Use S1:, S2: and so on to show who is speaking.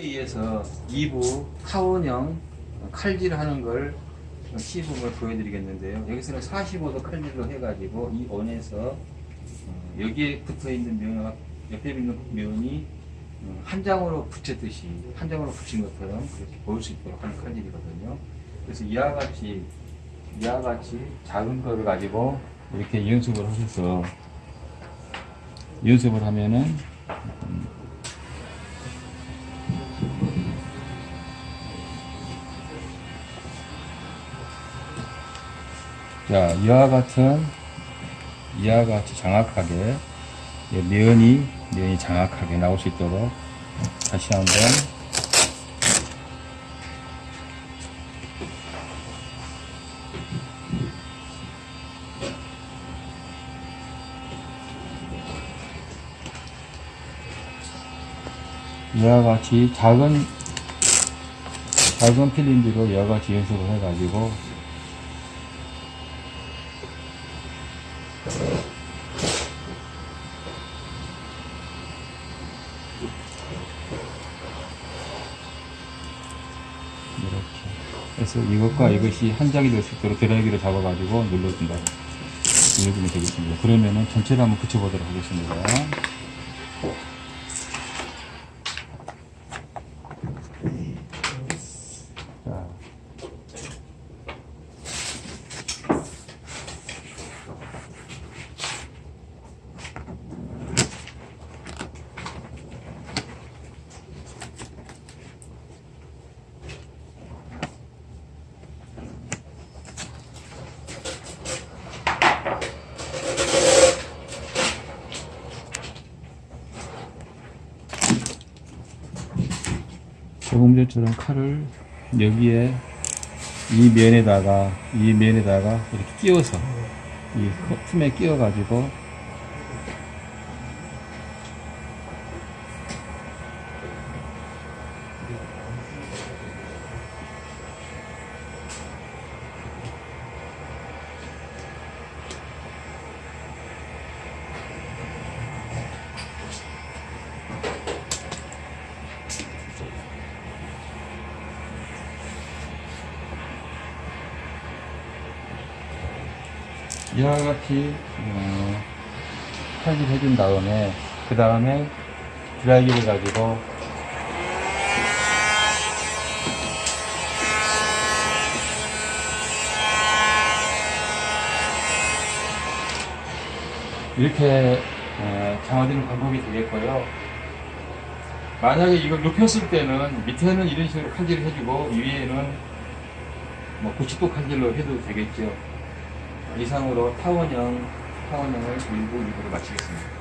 S1: 의해서 2부 타원형 칼질을 하는 걸 시범을 보여드리겠는데요. 여기서는 45도 칼질로 해가지고 이 원에서 어, 여기에 붙어 있는 면, 옆에 있는 면이 어, 한 장으로 붙였듯이 한 장으로 붙인 것처럼 그렇게 보일 수 있도록 하는 칼질이거든요. 그래서 이와 같이 이와 같이 작은 거를 가지고 이렇게 연습을 하셔서 연습을 하면은 자, 이와 같은, 이와 같이 이 면이, 면이 정확하게 나올 수 있도록 다시 한번 이와 같이 작은, 작은 필름지로 이와 같이 연습을 해가지고 이렇게 그래서 이것과 이것이 한 장이 될 수 있도록 드라이기를 잡아가지고 눌러준다. 눌러주면 되겠습니다. 그러면은 전체를 한번 붙여보도록 하겠습니다 자. 조금 전처럼 칼을 여기에 이 면에다가 이 면에다가 이렇게 끼워서 이 틈에 끼워 가지고 이와 같이 어, 칼질 해준 다음에 그 다음에 드라이기를 가지고 이렇게 어, 장어드는 방법이 되겠고요. 만약에 이걸 눕혔을 때는 밑에는 이런 식으로 칼질을 해주고 위에는 뭐 90도 칼질로 해도 되겠죠. 이상으로 타원형, 타원형을 1부 2부를 마치겠습니다.